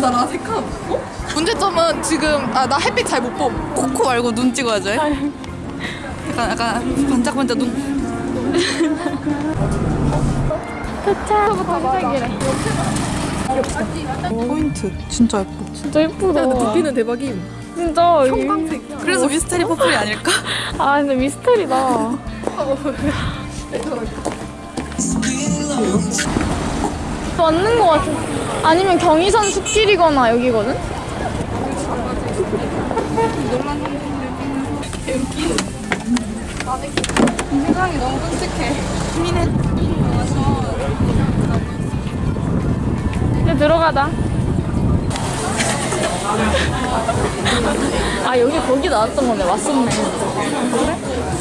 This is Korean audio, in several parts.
나랑 색깔 없고? 문제점은 지금 아 나 햇빛 잘 못 봄. 코코 말고 눈 찍어야죠. 약간 약간 반짝반짝 눈. 도착부터 시작이래. 포인트 진짜 예뻐. 진짜 예쁘다. 두피는 대박임. 진짜. 형광색. 그래서 미스테리 퍼플이 아닐까? 아 근데 미스터리다. 맞는 거 같아. 아니면 경의선 숲길이거나 여기거든? 세상이 너무 끔찍해. 이제 들어가자. 아 여기 거기 나왔던 거네. 왔었네. 그래?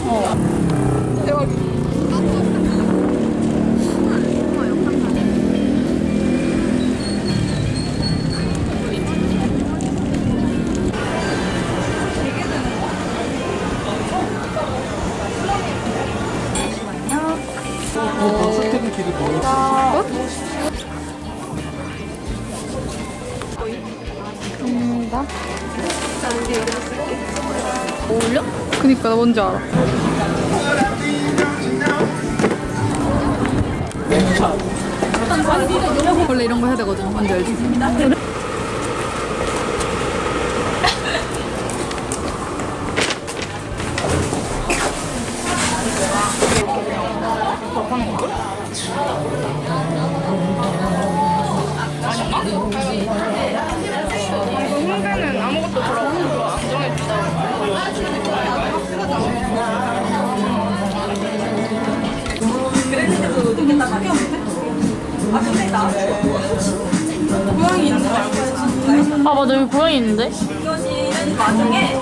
어. 대박. 감사합니다. 어울려? 그니까 나 뭔지 알아. 원래 이런 거 해야 되거든. 뭔지 알지? 홍대는 아무것도 들어가고 안정해준다. 고양이 있는 거 알고 있어. 아 맞아 여기 고양이 있는데? 나중에